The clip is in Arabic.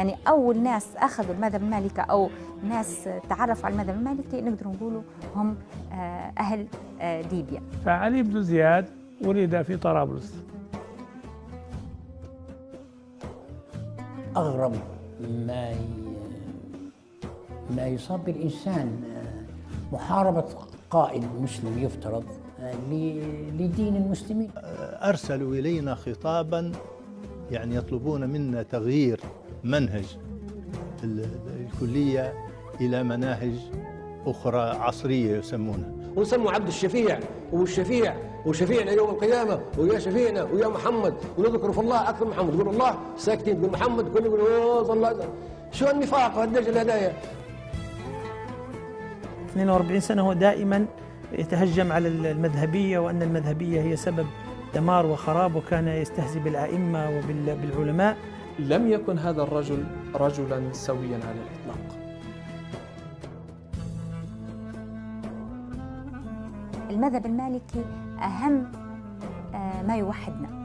يعني أول ناس أخذوا المذهب المالكي أو ناس تعرفوا على المذهب المالكي نقدر نقولوا هم آه، أهل آه، ليبيا. فعلي بن زياد ولد في طرابلس. أغرب ما ي- ما يصاب بالإنسان محاربة قائد مسلم يفترض ل- لدين المسلمين. أرسلوا إلينا خطابا يعني يطلبون منا تغيير منهج ال- الكلية إلى مناهج أخرى عصرية يسمونها. ونسموا عبد الشفيع والشفيع وشفيعنا يوم القيامة ويا شفيعنا ويا محمد ونذكر في الله أكثر من محمد. تقول الله ساكتين تقول محمد كل يقول أوه الله. شو النفاق والدجل هدايا 42 سنة هو دائما يتهجم على المذهبية وأن المذهبية هي سبب دمار وخراب وكان يستهزئ بالأئمة وبالعلماء لم يكن هذا الرجل رجلا سويا على الإطلاق. المذهب المالكي أهم آه، ما يوحدنا.